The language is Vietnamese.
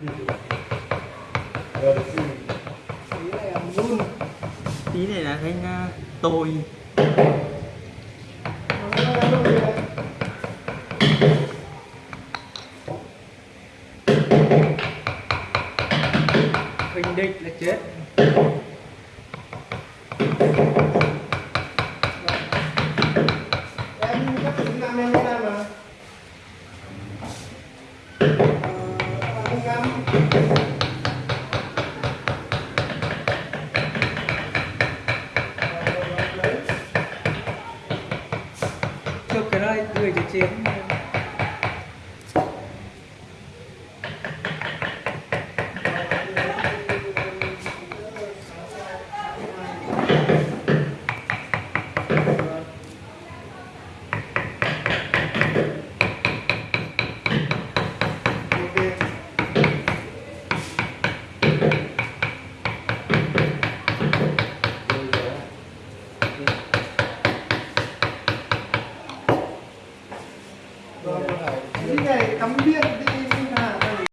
tí này là run tí này là thanh tôi. Bình định là chết. Chụp cái này cười chị chị cái này cắm điện đi.